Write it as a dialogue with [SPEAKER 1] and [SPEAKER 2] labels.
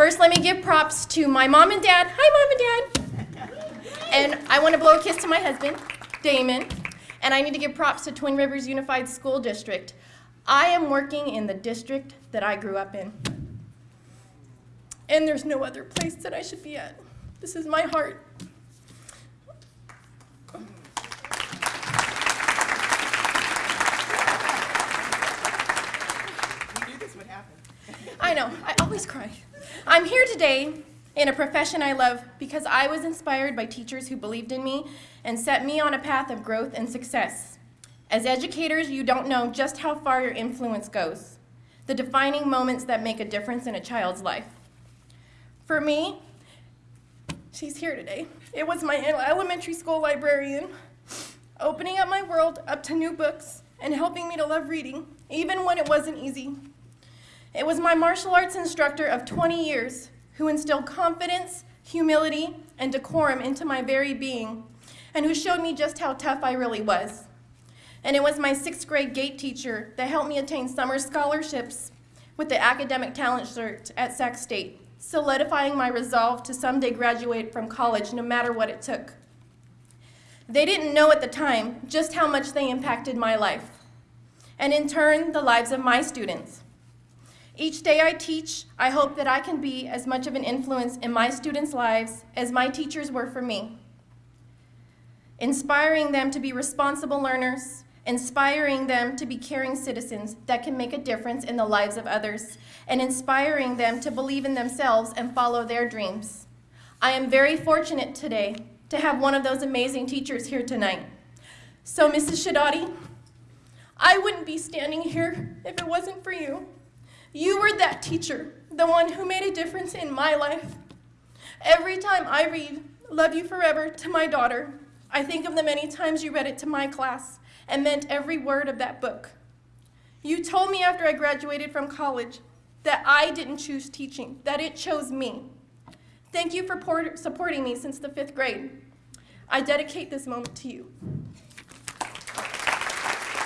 [SPEAKER 1] First, let me give props to my mom and dad. Hi, mom and dad. And I want to blow a kiss to my husband, Damon. And I need to give props to Twin Rivers Unified School District. I am working in the district that I grew up in. And there's no other place that I should be at. This is my heart. I know, I always cry. I'm here today in a profession I love because I was inspired by teachers who believed in me and set me on a path of growth and success. As educators, you don't know just how far your influence goes, the defining moments that make a difference in a child's life. For me, she's here today. It was my elementary school librarian, opening up my world up to new books and helping me to love reading, even when it wasn't easy. It was my martial arts instructor of 20 years who instilled confidence, humility, and decorum into my very being, and who showed me just how tough I really was. And it was my sixth grade GATE teacher that helped me attain summer scholarships with the Academic Talent Search at Sac State, solidifying my resolve to someday graduate from college no matter what it took. They didn't know at the time just how much they impacted my life, and in turn, the lives of my students. Each day I teach, I hope that I can be as much of an influence in my students' lives as my teachers were for me. Inspiring them to be responsible learners, inspiring them to be caring citizens that can make a difference in the lives of others, and inspiring them to believe in themselves and follow their dreams. I am very fortunate today to have one of those amazing teachers here tonight. So, Mrs. Shadati, I wouldn't be standing here if it wasn't for you. You were that teacher, the one who made a difference in my life. Every time I read Love You Forever to my daughter, I think of the many times you read it to my class and meant every word of that book. You told me after I graduated from college that I didn't choose teaching, that it chose me. Thank you for supporting me since the fifth grade. I dedicate this moment to you.